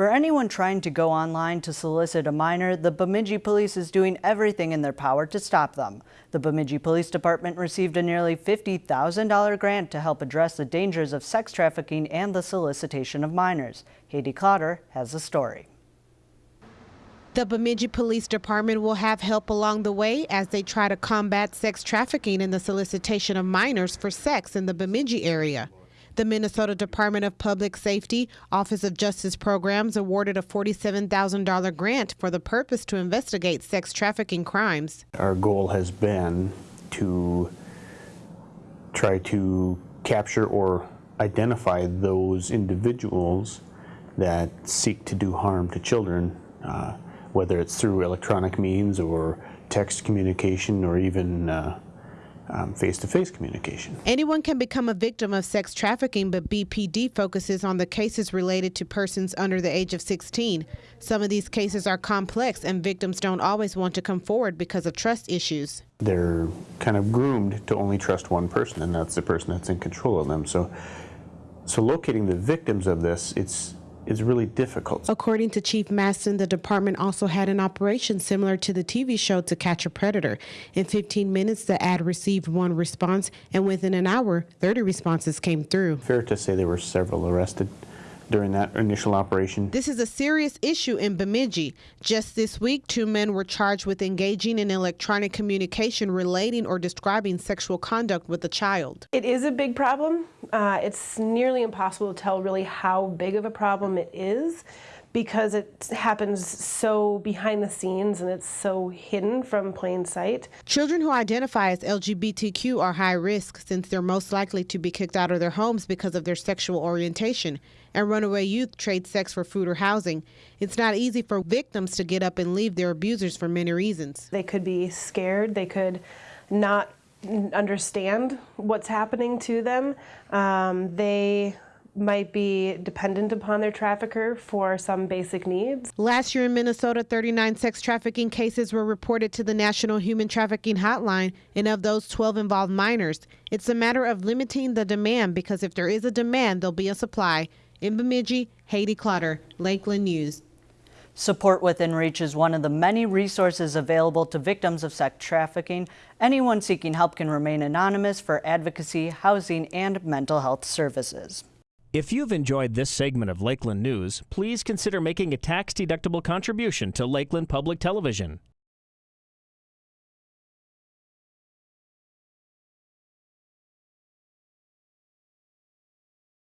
For anyone trying to go online to solicit a minor, the Bemidji Police is doing everything in their power to stop them. The Bemidji Police Department received a nearly $50,000 grant to help address the dangers of sex trafficking and the solicitation of minors. Haiti Clotter has the story. The Bemidji Police Department will have help along the way as they try to combat sex trafficking and the solicitation of minors for sex in the Bemidji area. The Minnesota Department of Public Safety Office of Justice Programs awarded a $47,000 grant for the purpose to investigate sex trafficking crimes. Our goal has been to try to capture or identify those individuals that seek to do harm to children, uh, whether it's through electronic means or text communication or even uh, um, face-to-face communication. Anyone can become a victim of sex trafficking, but BPD focuses on the cases related to persons under the age of 16. Some of these cases are complex, and victims don't always want to come forward because of trust issues. They're kind of groomed to only trust one person, and that's the person that's in control of them. So, so locating the victims of this, it's is really difficult. According to Chief Mastin, the department also had an operation similar to the TV show To Catch a Predator. In 15 minutes, the ad received one response, and within an hour, 30 responses came through. Fair to say there were several arrested during that initial operation. This is a serious issue in Bemidji. Just this week, two men were charged with engaging in electronic communication relating or describing sexual conduct with a child. It is a big problem. Uh, it's nearly impossible to tell really how big of a problem it is because it happens so behind the scenes and it's so hidden from plain sight. Children who identify as LGBTQ are high risk since they're most likely to be kicked out of their homes because of their sexual orientation. And runaway youth trade sex for food or housing. It's not easy for victims to get up and leave their abusers for many reasons. They could be scared, they could not understand what's happening to them. Um, they might be dependent upon their trafficker for some basic needs. Last year in Minnesota, 39 sex trafficking cases were reported to the National Human Trafficking Hotline, and of those, 12 involved minors. It's a matter of limiting the demand because if there is a demand, there'll be a supply. In Bemidji, Haiti Clotter, Lakeland News. Support Within Reach is one of the many resources available to victims of sex trafficking. Anyone seeking help can remain anonymous for advocacy, housing, and mental health services. If you've enjoyed this segment of Lakeland News, please consider making a tax-deductible contribution to Lakeland Public Television.